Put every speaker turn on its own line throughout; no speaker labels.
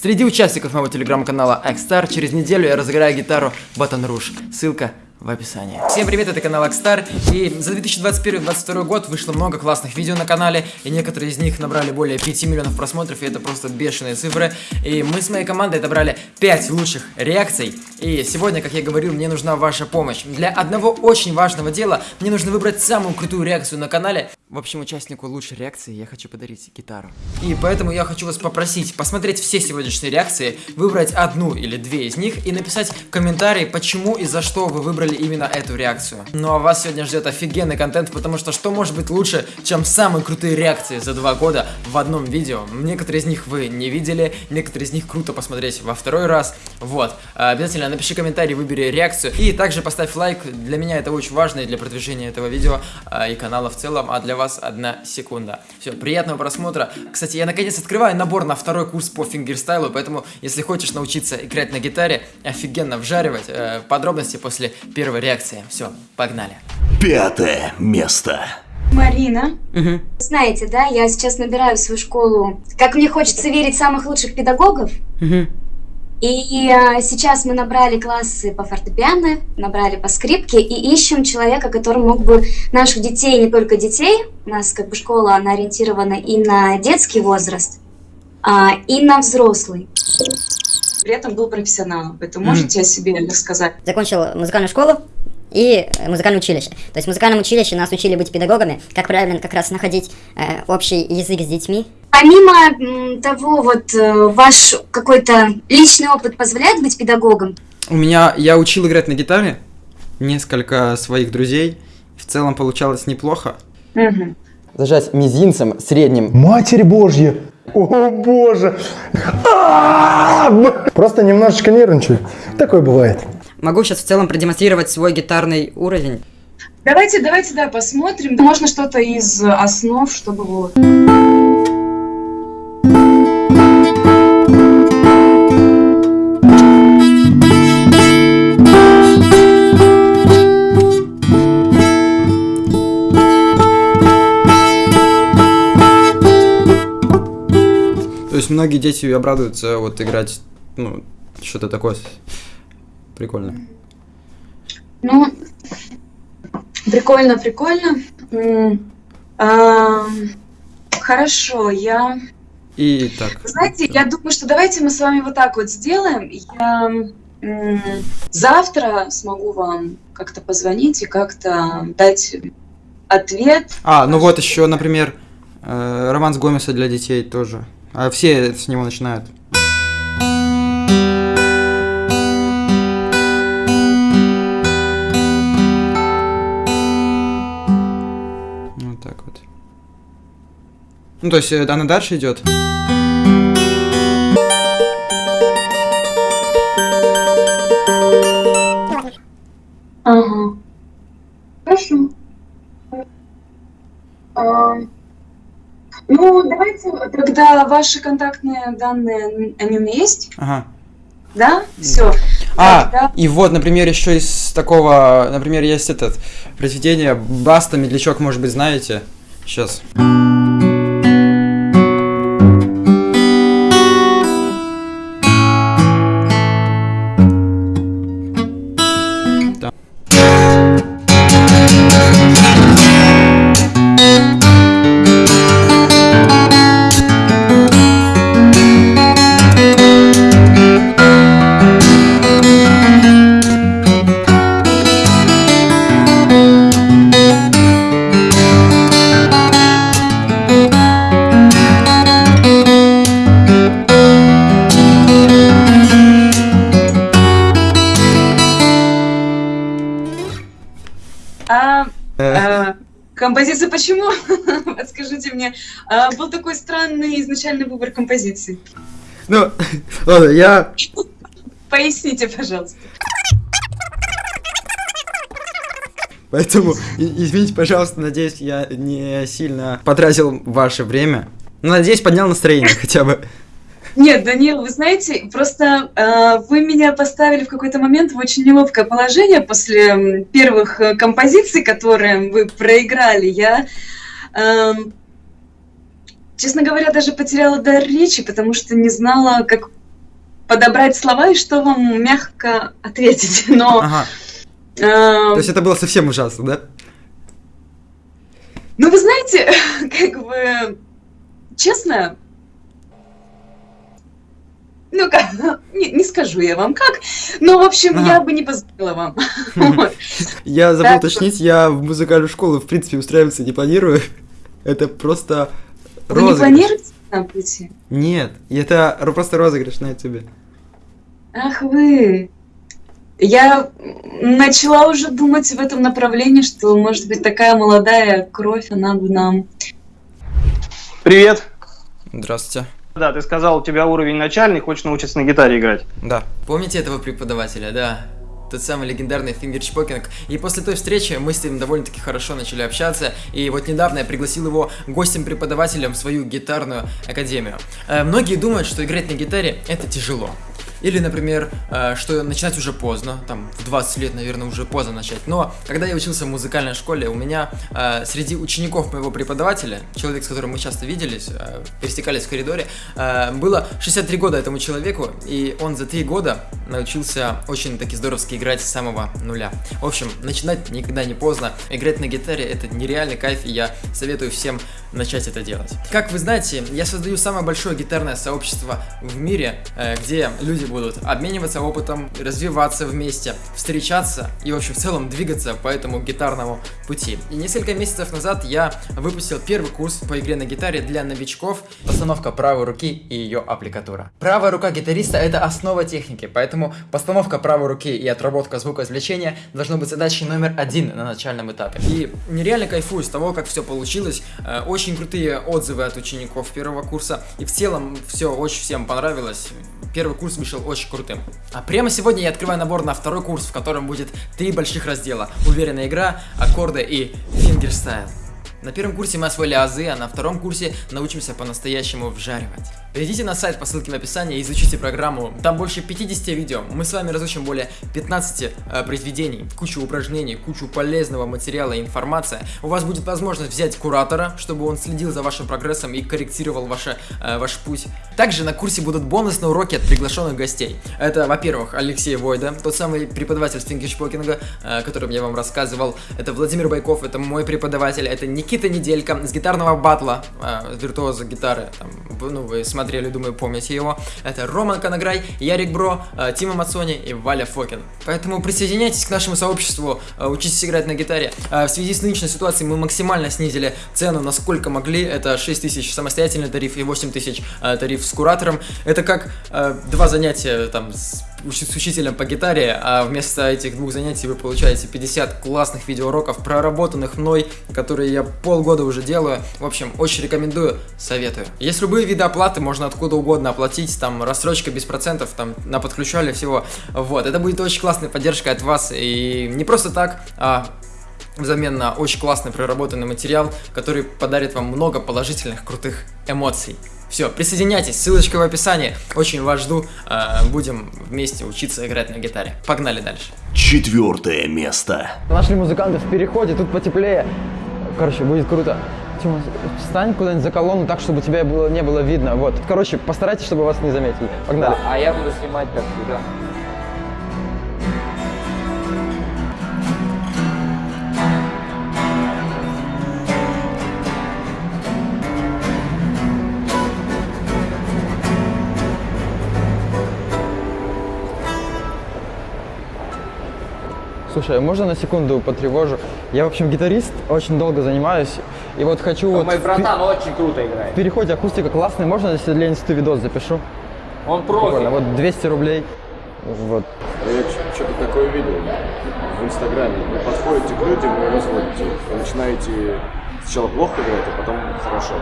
Среди участников моего телеграм-канала Xstar через неделю я разыграю гитару Батон Руж. Ссылка в описании. Всем привет, это канал Акстар, и за 2021-2022 год вышло много классных видео на канале, и некоторые из них набрали более 5 миллионов просмотров, и это просто бешеные цифры, и мы с моей командой отобрали 5 лучших реакций, и сегодня, как я говорил, мне нужна ваша помощь. Для одного очень важного дела мне нужно выбрать самую крутую реакцию на канале, в общем, участнику лучшей реакции я хочу подарить гитару. И поэтому я хочу вас попросить посмотреть все сегодняшние реакции, выбрать одну или две из них и написать в комментарии, почему и за что вы выбрали именно эту реакцию. Ну а вас сегодня ждет офигенный контент, потому что что может быть лучше, чем самые крутые реакции за два года в одном видео. Некоторые из них вы не видели, некоторые из них круто посмотреть во второй раз. Вот, обязательно напиши комментарий, выбери реакцию и также поставь лайк, для меня это очень важно и для продвижения этого видео а, и канала в целом, а для вас одна секунда. Все, приятного просмотра. Кстати, я наконец открываю набор на второй курс по фингерстайлу, поэтому если хочешь научиться играть на гитаре, офигенно вжаривать, э, подробности после первой реакции. Все, погнали.
Пятое место.
Марина.
Угу.
Знаете, да, я сейчас набираю в свою школу, как мне хочется верить, самых лучших педагогов.
Угу.
И а, сейчас мы набрали классы по фортепиано, набрали по скрипке и ищем человека, который мог бы наших детей, не только детей, у нас как бы школа, она ориентирована и на детский возраст, а, и на взрослый.
При этом был профессионалом. Это можете о себе рассказать?
закончил музыкальную школу и э, музыкальное училище. То есть в музыкальном училище нас учили быть педагогами, как правильно как раз находить э, общий язык с детьми.
Помимо того, вот э, ваш какой-то личный опыт позволяет быть педагогом?
У меня, я учил играть на гитаре, несколько своих друзей, в целом получалось неплохо.
Мгм.
Зажать мизинцем средним
Матерь Божья! О боже! А, Просто немножечко нервничаю. Такое бывает.
Могу сейчас в целом продемонстрировать свой гитарный уровень.
Давайте, давайте, да, посмотрим. Можно что-то из основ, чтобы вот.
Есть многие дети обрадуются вот играть, ну, что-то такое прикольное.
Ну, прикольно, прикольно. Хорошо, я...
И так.
Знаете, я думаю, что давайте мы с вами вот так вот сделаем. Я завтра смогу вам как-то позвонить и как-то дать ответ.
А, ну вот еще, например, э, роман с Гомеса для детей тоже. А все с него начинают. Вот так вот. Ну, то есть э, она дальше идет.
Ну, давайте тогда ваши контактные данные, они у меня есть,
Ага.
да? Все.
А, и вот, например, еще из такого, например, есть этот произведение Баста, Медлячок, может быть, знаете? Сейчас.
А, композиция почему? Подскажите мне. А, был такой странный изначальный выбор композиции.
Ну, ладно, я
Поясните, пожалуйста.
Поэтому, извините, пожалуйста, надеюсь, я не сильно потратил ваше время. Ну, надеюсь, поднял настроение хотя бы.
Нет, Данил, вы знаете, просто э, вы меня поставили в какой-то момент в очень неловкое положение после первых э, композиций, которые вы проиграли. Я, эм, честно говоря, даже потеряла дар речи, потому что не знала, как подобрать слова и что вам мягко ответить. Но,
Ага.
э,
То есть это было совсем ужасно, да?
ну вы знаете, как бы, честно, ну как, не, не скажу я вам как, но в общем
Ага.
я бы не позволила вам.
Я забыл уточнить, я в музыкальную школу, в принципе, устраиваться не планирую. Это просто
Вы не
розыгрыш.
планируете там прийти?
Нет, это ро- просто розыгрыш на ютубе.
Ах вы. Я начала уже думать в этом направлении, что, может быть, такая молодая кровь, она бы нам...
Привет.
Здравствуйте.
Да, ты сказал, у тебя уровень начальный, хочешь научиться на гитаре играть.
Да. Помните этого преподавателя, да? Тот самый легендарный Фингер Чпокинг. И после той встречи мы с ним довольно-таки хорошо начали общаться. И вот недавно я пригласил его гостем-преподавателем в свою гитарную академию. Э, многие думают, что играть на гитаре это тяжело. Или, например, э, что начинать уже поздно, там, в 20 лет, наверное, уже поздно начать. Но, когда я учился в музыкальной школе, у меня э, среди учеников моего преподавателя, человек, с которым мы часто виделись, э, пересекались в коридоре, было 63 года этому человеку, и он за 3 года научился очень таки здоровски играть с самого нуля. В общем, начинать никогда не поздно. Играть на гитаре это нереальный кайф, и я советую всем начать это делать. Как вы знаете, я создаю самое большое гитарное сообщество в мире, где люди будут обмениваться опытом, развиваться вместе, встречаться и, в общем, в целом двигаться по этому гитарному пути. И несколько месяцев назад я выпустил первый курс по игре на гитаре для новичков. Постановка правой руки и ее аппликатура. Правая рука гитариста это основа техники, поэтому постановка правой руки и отработка звукоизвлечения должно быть задачей номер один на начальном этапе. И нереально кайфую с того, как все получилось. Э, Очень крутые отзывы от учеников первого курса. И в целом все очень всем понравилось. Первый курс вышел очень крутым. А прямо сегодня я открываю набор на второй курс, в котором будет три больших раздела. Уверенная игра, аккорды и фингерстайл. На первом курсе мы освоили азы, а на втором курсе научимся по-настоящему вжаривать. Перейдите на сайт по ссылке в описании и изучите программу. Там больше 50 видео. Мы с вами разучим более 15 э, произведений, кучу упражнений, кучу полезного материала и информации. У вас будет возможность взять куратора, чтобы он следил за вашим прогрессом и корректировал ваше, э, ваш путь. Также на курсе будут бонусные уроки от приглашенных гостей. Это, во-первых, Алексей Войда, тот самый преподаватель фингершпокинга, э, о котором я вам рассказывал. Это Владимир Байков, это мой преподаватель. Это Никита Неделька с гитарного батла, э, виртуоза гитары. Там, ну, вы смотрели, думаю, помните его. Это Роман Канаграй, Ярик Бро, э, Тима Мацони и Валя Фокин. Поэтому присоединяйтесь к нашему сообществу, э, учитесь играть на гитаре. Э, В связи с нынешней ситуацией мы максимально снизили цену, насколько могли. Это 6 тысяч самостоятельный тариф и 8 тысяч э, тариф с куратором. Это как э, два занятия там с с учителем по гитаре, а вместо этих двух занятий вы получаете 50 классных видеоуроков, проработанных мной, которые я полгода уже делаю. В общем, очень рекомендую, советую. Есть любые виды оплаты, можно откуда угодно оплатить, там рассрочка без процентов, там на подключали всего. Вот, это будет очень классная поддержка от вас, и не просто так, а взамен на очень классный проработанный материал, который подарит вам много положительных, крутых эмоций. Все, присоединяйтесь, ссылочка в описании. Очень вас жду. э, Будем вместе учиться играть на гитаре. Погнали дальше.
Четвертое место.
Нашли музыкантов в переходе, тут потеплее. Короче, будет круто. Тима, встань куда-нибудь за колонну так, чтобы тебя было, не было видно. Вот. Короче, постарайтесь, чтобы вас не заметили. Погнали.
А я буду снимать как всегда.
Слушай, а можно на секунду потревожу? Я, в общем, гитарист, очень долго занимаюсь. И вот хочу вот...
Мой
в
братан очень круто играет.
В переходе акустика классная. Можно, если для инсты видос запишу?
Он
Прикольно.
профи.
Вот 200 рублей. Вот.
Я что-то такое видел в Инстаграме. Вы подходите к людям и разводите. Вы начинаете сначала плохо играть, а потом хорошо.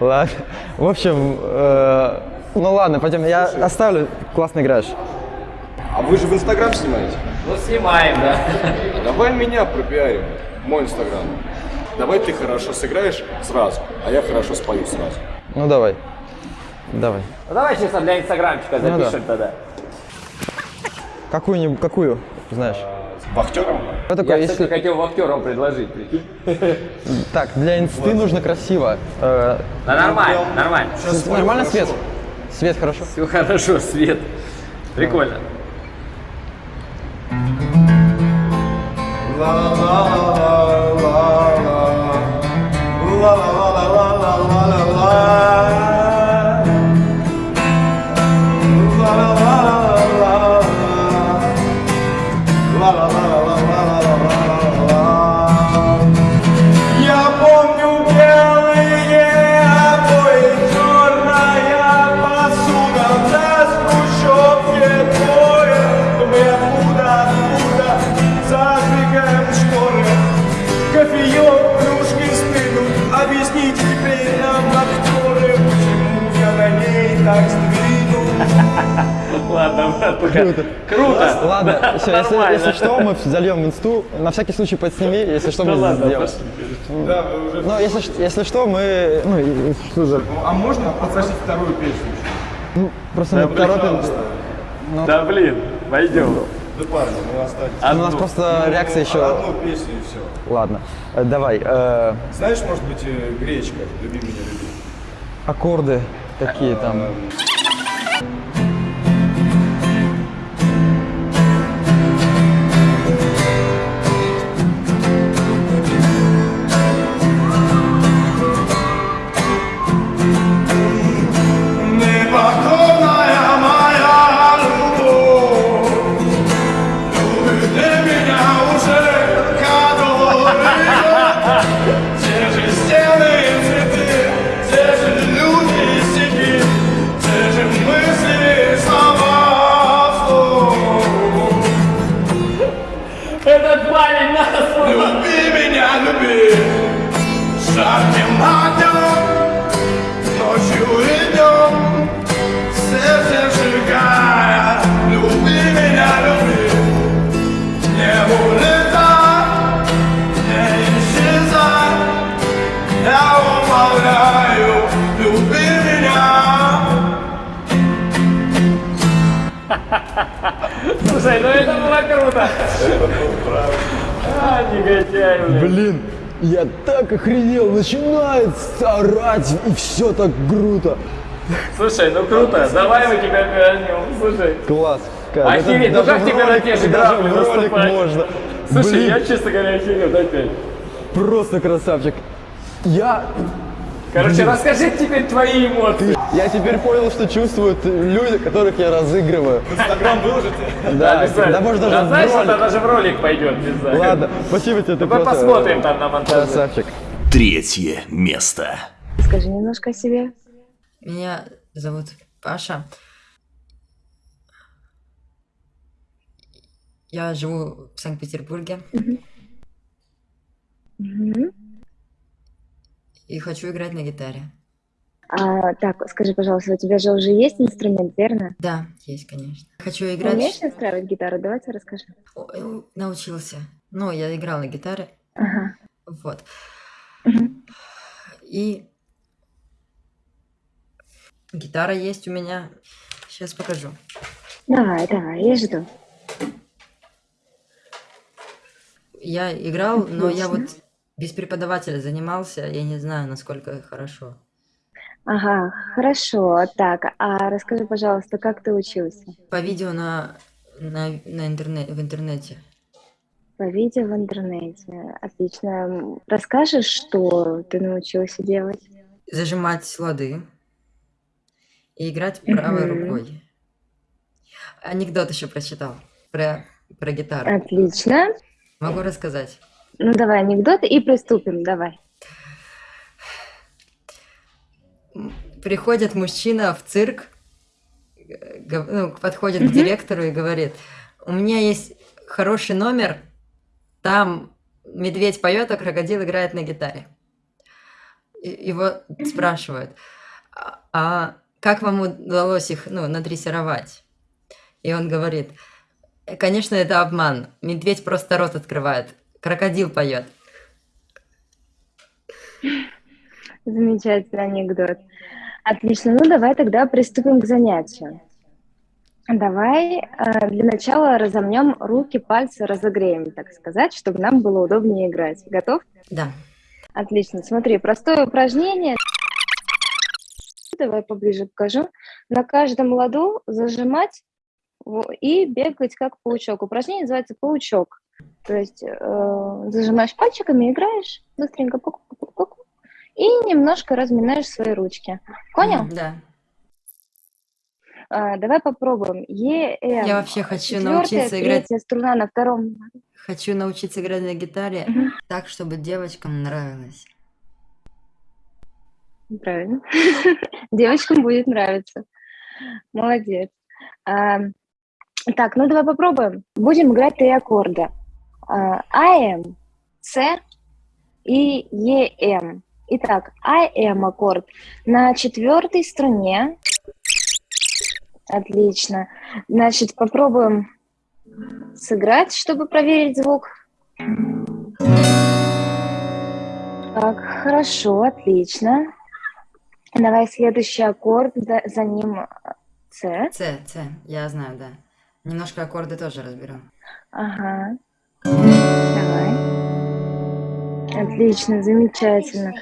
Ладно. В общем, э, ну ладно, пойдем. Я оставлю. Классно играешь.
А вы же в Инстаграм снимаете?
Ну снимаем, да.
Давай меня пропиарим. Мой Инстаграм. Давай ты хорошо сыграешь сразу, а я хорошо спою сразу.
Ну давай. Давай.
Ну давай честно для инстаграмчика
Ну да.
запишем тогда.
Какую-нибудь, какую, знаешь?
Вахтером?
Что такое,
Я, кстати,
если...
хотел вахтером предложить, прикинь.
Так, для инсты нужно красиво. Э,
Да нормально, нормально.
нормально свет? Свет хорошо?
Все хорошо, свет. Прикольно.
la la la la
la. La la.
Круто.
Круто.
Ладно, все, если, если что, мы зальем в инсту. На всякий случай подсними, если что, мы сделаем.
пошли.
Да.
Ну, если, если что, мы... Ну, что за...
А можно попросить вторую песню?
Ну, просто
Да,
мы торопим...
пожалуйста.
Да блин, пойдем.
Да парни, ну останьтесь.
А у нас просто реакция еще...
Одну песню и все.
Ладно, э, давай. э,
Знаешь, может быть, э, гречка «Люби меня, люби».
аккорды какие там.
Слушай, ну это было круто. А, негодяй, блин.
Блин, я так охренел, начинает орать, и все так круто.
Слушай, ну круто, давай мы тебя вернем. Слушай.
Класс. Кайф.
Охереть, ну как тебе на те же грабли
ролик можно.
Слушай,
Блин,
я, честно говоря, охерел, дай пять.
просто красавчик. Я...
Короче,
Блин.
расскажи теперь твои эмоции.
Я теперь понял, что чувствуют люди, которых я разыгрываю.
В Инстаграм выложите?
Да, да может даже
Да знаешь, это даже в ролик пойдет, не знаю.
Ладно, спасибо тебе, ты просто...
посмотрим там на монтаже.
Красавчик.
Третье место.
Скажи немножко о себе.
Меня зовут Паша. Я живу в Санкт-Петербурге
Мгм.
И хочу играть на гитаре.
А, так, скажи, пожалуйста, у тебя же уже есть инструмент, верно?
Да, есть, конечно. Хочу играть.
умеешь настраивать гитару? Давайте расскажи.
Ой, Научился. Ну, я играл на гитаре.
Ага.
Вот. И гитара есть у меня. Сейчас покажу.
Давай, давай, я жду.
Я играл, но я
Отлично.
вот без преподавателя занимался. Я не знаю, насколько хорошо.
Ага, хорошо. Так, а расскажи, пожалуйста, как ты учился?
По видео на, на, на интернет, в интернете.
По видео в интернете. Отлично. Расскажешь, что ты научился делать?
Зажимать лады и играть правой
Мгм.
рукой. Анекдот еще прочитал про, про гитару.
Отлично.
Могу рассказать.
Ну, давай анекдоты и приступим, давай.
Приходит мужчина в цирк, г- ну, подходит к
Мгм.
директору и говорит, у меня есть хороший номер, там медведь поет, а крокодил играет на гитаре. И- Его спрашивают, а а как вам удалось их ну, надрессировать? И он говорит, конечно, это обман, медведь просто рот открывает, крокодил поет.
Замечательный анекдот. Отлично. Ну, давай тогда приступим к занятию. Давай э, для начала разомнем руки, пальцы, разогреем, так сказать, чтобы нам было удобнее играть. Готов?
Да.
Отлично. Смотри, простое упражнение. давай поближе покажу. На каждом ладу зажимать и бегать как паучок. Упражнение называется паучок. То есть э, зажимаешь пальчиками, играешь быстренько пук, пук, пук, и немножко разминаешь свои ручки. Понял?
Да.
А, давай попробуем. Е, М.
Я вообще хочу научиться играть.
струна на втором.
Хочу научиться играть на гитаре
Мгм.
так, чтобы девочкам нравилось.
Правильно. Девочкам будет нравиться. Молодец. А, так, ну давай попробуем. Будем играть три аккорда. АМ, С и ЕМ. Итак, АМ аккорд на четвертой струне. Отлично. Значит, попробуем сыграть, чтобы проверить звук. Так, хорошо, отлично. Давай следующий аккорд, за, за ним С.
С, С, я знаю, да. Немножко аккорды тоже разберу.
Ага. Давай. Отлично, замечательно.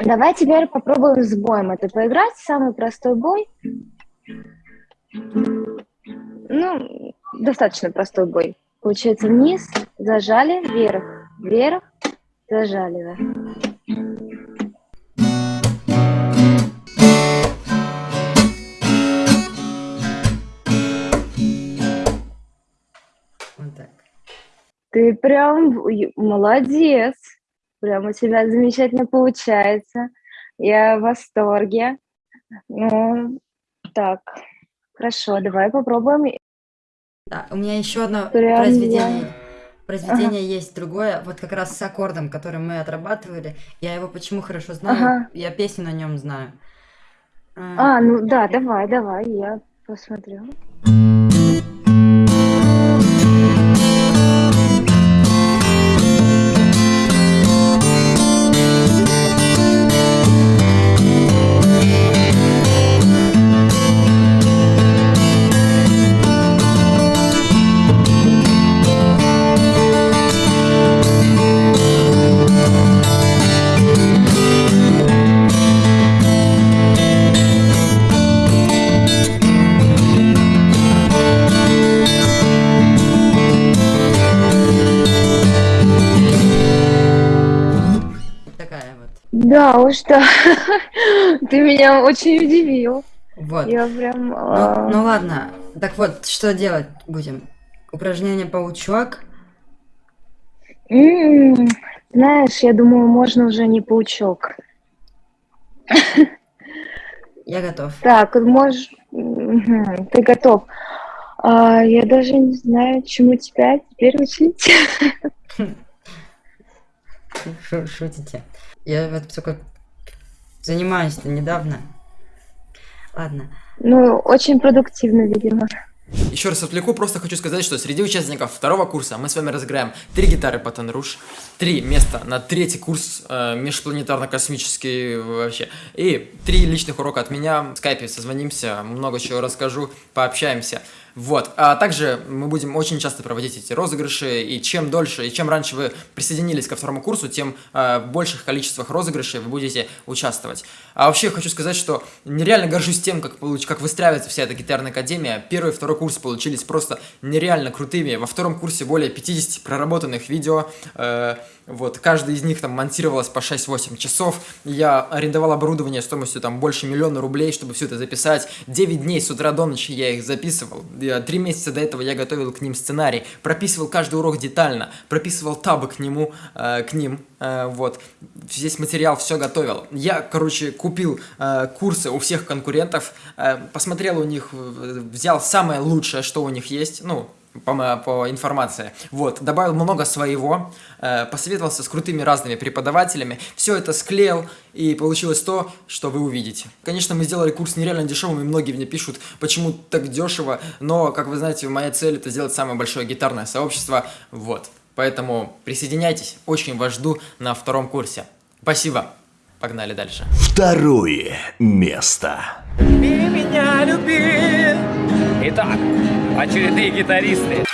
Давай теперь попробуем с боем это поиграть. Самый простой бой. Ну, достаточно простой бой. Получается вниз, зажали, вверх, вверх, зажали. да. Ты прям молодец. Прям у тебя замечательно получается. Я в восторге. Ну, так, хорошо, давай попробуем.
Да, у меня еще одно
Прям
произведение.
я-
Произведение есть другое, вот как раз с аккордом, который мы отрабатывали. Я его почему хорошо знаю?
Ага.
Я песню на нем знаю. А,
А, ну да, давай, давай, я посмотрю. Уж, да. Ты меня очень удивил.
Вот.
Я прям...
Ну,
а,
ну ладно. Так вот, что делать будем? Упражнение паучок.
м, Знаешь, я думаю, можно уже не паучок.
Я готов.
Так, можешь... Ты готов. А, я даже не знаю, чему тебя теперь учить.
Шу- Шутите. Я вот только занимаюсь-то недавно. Ладно.
Ну, очень продуктивно, видимо.
Еще раз отвлеку, просто хочу сказать, что среди участников второго курса мы с вами разыграем три гитары Батон Руж, три места на третий курс э, межпланетарно-космический вообще, и три личных урока от меня, в скайпе созвонимся, много чего расскажу, пообщаемся. Вот, а также мы будем очень часто проводить эти розыгрыши, и чем дольше, и чем раньше вы присоединились ко второму курсу, тем э, в больших количествах розыгрышей вы будете участвовать. А вообще хочу сказать, что нереально горжусь тем, как, получ... как выстраивается вся эта гитарная академия. Первый и второй курс получились просто нереально крутыми. Во втором курсе более 50 проработанных видео. э, вот, каждый из них там монтировалось по 6-8 часов. Я арендовал оборудование стоимостью там больше миллиона рублей, чтобы все это записать. 9 дней с утра до ночи я их записывал. Три месяца до этого я готовил к ним сценарий, прописывал каждый урок детально, прописывал табы к нему, э, к ним, э, вот. Весь материал все готовил. Я, короче, купил э, курсы у всех конкурентов, э, посмотрел у них, взял самое лучшее, что у них есть, ну, по, по информации. Вот, добавил много своего, э, посоветовался с крутыми разными преподавателями, все это склеил, и получилось то, что вы увидите. Конечно, мы сделали курс нереально дешевым, и многие мне пишут, почему так дешево, но, как вы знаете, моя цель это сделать самое большое гитарное сообщество, вот. Поэтому присоединяйтесь, очень вас жду на втором курсе. Спасибо. Погнали дальше.
Второе место.
Люби меня, люби. Итак, очередные гитаристы.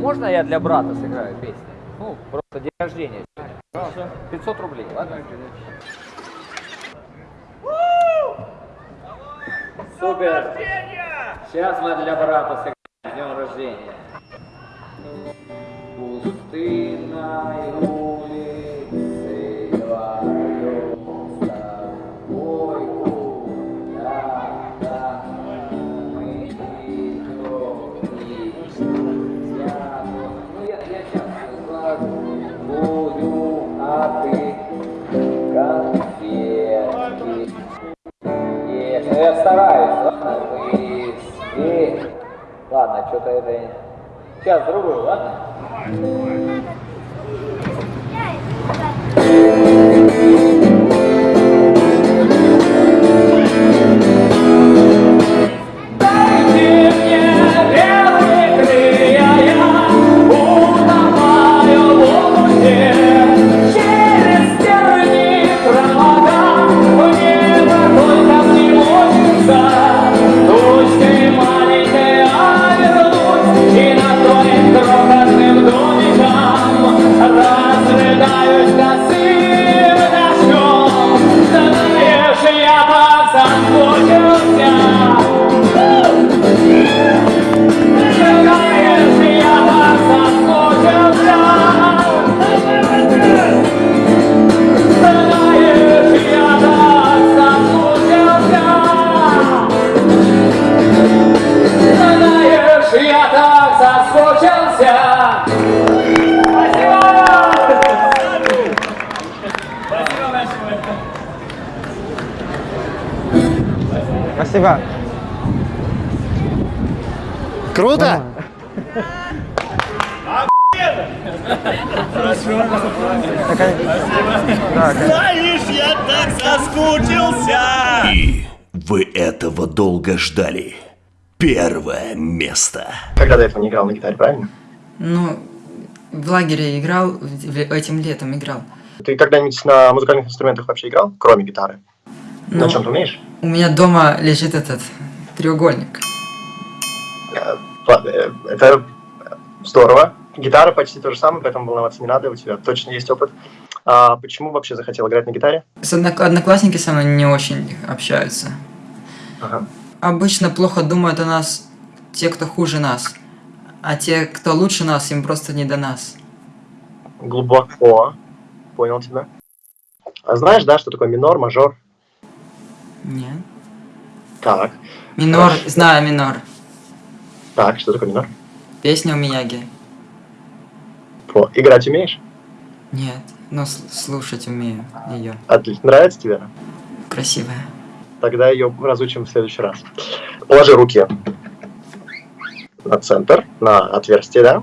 Можно
я для брата сыграю песню? Просто день рождения. сегодня. 500 рублей, ладно? Супер! Сейчас мы для брата сыграем днем рождения. Пустынной стараюсь, ладно, вы и... Ладно, что-то это... Сейчас, другую, ладно? Дайте так соскучился.
Спасибо.
Круто?
Знаешь, я так соскучился!
И вы этого долго ждали. Первое место.
Когда до этого не играл на гитаре, правильно?
Ну, в лагере играл, в- этим летом играл.
Ты когда-нибудь на музыкальных инструментах вообще играл, кроме гитары?
Ну,
На чем ты умеешь?
У меня дома лежит этот треугольник.
Э, э, Это здорово. Гитара почти то же самое, поэтому волноваться не надо, у тебя точно есть опыт. А почему вообще захотел играть на гитаре?
С однок- одноклассники со мной не очень общаются.
Ага.
Обычно плохо думают о нас те, кто хуже нас. А те, кто лучше нас, им просто не до нас.
Глубоко. Понял тебя. А знаешь, да, что такое минор, мажор?
Нет.
Так.
Минор,
Хорошо.
знаю минор.
Так, что такое минор?
Песня у Мияги.
О, играть умеешь?
Нет, но слушать умею ее.
Отлично. Нравится тебе?
Красивая.
Тогда ее разучим в следующий раз. Положи руки на центр, на отверстие, да?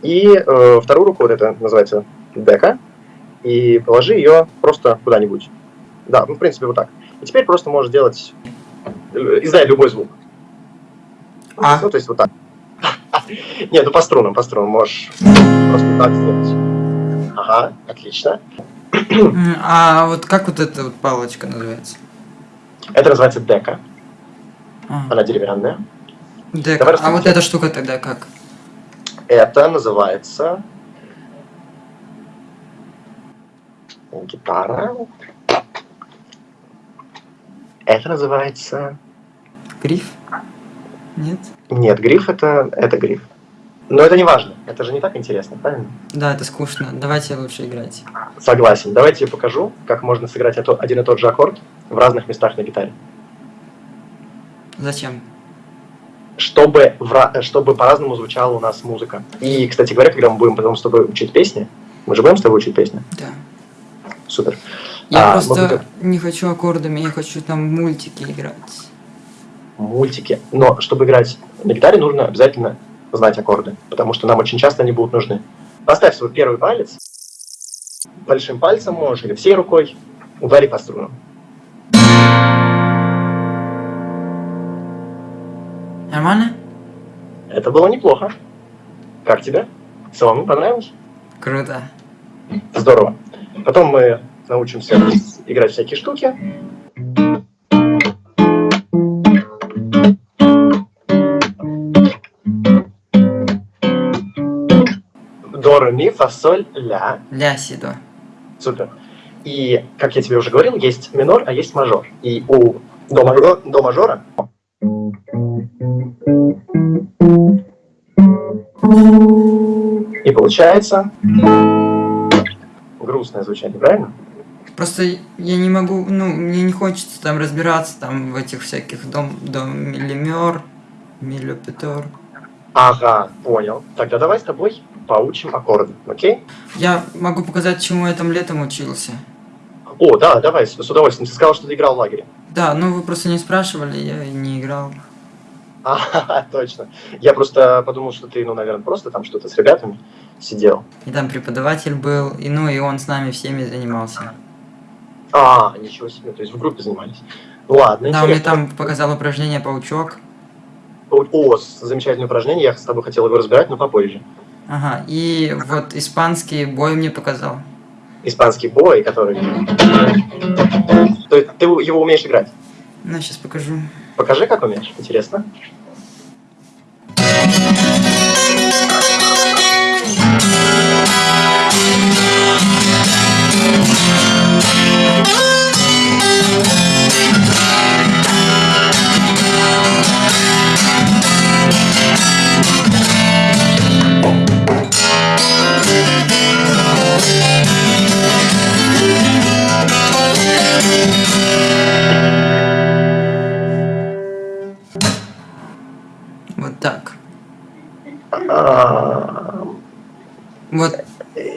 И э, вторую руку, вот это называется дека, и положи ее просто куда-нибудь. Да, ну, в принципе, вот так. И теперь просто можешь делать, э, издай любой звук.
А?
Ну, то есть вот так. Нет, ну по струнам, по струнам можешь просто так сделать. Ага, отлично.
А вот как вот эта вот палочка называется?
Это называется дека.
А.
Она деревянная.
Дека.
Давай
А вот эта штука тогда как?
Это называется гитара. Это называется...
Гриф? Нет?
Нет, гриф это, это гриф. Но это не важно. Это же не так интересно, правильно?
Да, это скучно. Давайте лучше играть.
Согласен. Давайте я покажу, как можно сыграть один и тот же аккорд в разных местах на гитаре.
Зачем?
Чтобы, в чтобы по-разному звучала у нас музыка. И, кстати говоря, когда мы будем потом с тобой учить песни, мы же будем с тобой учить песни?
Да.
Супер.
Я
А,
просто
будем-
не хочу аккордами, я хочу там мультики играть.
мультики. Но чтобы играть на гитаре, нужно обязательно знать аккорды, потому что нам очень часто они будут нужны. Поставь свой первый палец, большим пальцем можешь или всей рукой удари по струнам.
Нормально?
Это было неплохо. Как тебе? Самому понравилось?
Круто.
Здорово. Потом мы научимся играть всякие штуки. Ми, фа, соль, ля.
Ля, си, до.
Супер. И, как я тебе уже говорил, есть минор, а есть мажор. И у до, мажор, до мажора и получается грустное звучание, правильно?
Просто я не могу, ну, мне не хочется там разбираться там в этих всяких дом, дом миллимер, миллипетор.
Ага, понял. Тогда давай с тобой поучим аккорды, окей?
Я могу показать, чему я там летом учился.
О, да, давай, с, с удовольствием. Ты сказал, что ты играл в лагере.
Да, ну вы просто не спрашивали, я не играл.
А, точно. Я просто подумал, что ты, ну, наверное, просто там что-то с ребятами сидел.
И там преподаватель был, и ну и он с нами всеми занимался.
А, ничего себе, то есть в группе занимались. Ну ладно,
Да, он мне там показал упражнение паучок.
О, замечательное упражнение, я с тобой хотел его разбирать, но попозже.
Ага, и вот испанский бой мне показал.
Испанский бой, который... То есть ты его умеешь играть?
Ну, сейчас покажу.
Покажи, как умеешь, интересно.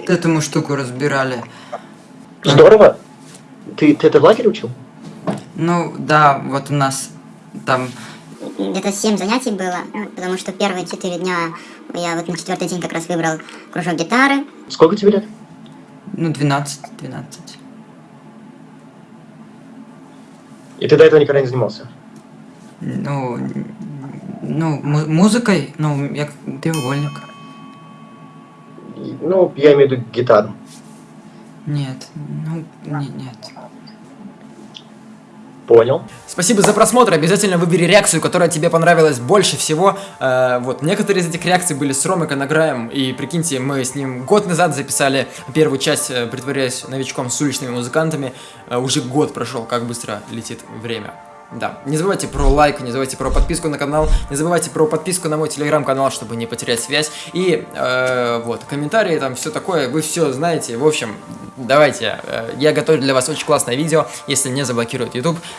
Этому штуку разбирали.
Здорово. Ты, ты это в лагере учил?
Ну, да, вот у нас там
Где-то 7 занятий было, потому что первые 4 дня я вот на четвертый день как раз выбрал кружок гитары.
Сколько тебе лет?
Ну, 12, 12.
И ты до этого никогда не занимался?
Ну, ну, му- музыкой, ну, я треугольник.
Ну, я имею в виду гитару.
Нет, ну, не- нет.
Понял.
Спасибо за просмотр. Обязательно выбери реакцию, которая тебе понравилась больше всего. Э, вот, некоторые из этих реакций были с Ромой Конокраем. И прикиньте, мы с ним год назад записали первую часть, э, притворяясь новичком с уличными музыкантами. Э, уже год прошел, как быстро летит время. Да, не забывайте про лайк, не забывайте про подписку на канал, не забывайте про подписку на мой телеграм-канал, чтобы не потерять связь. И э, вот, комментарии, там все такое, вы все знаете. В общем, давайте, э, я готовлю для вас очень классное видео, если не заблокирует YouTube.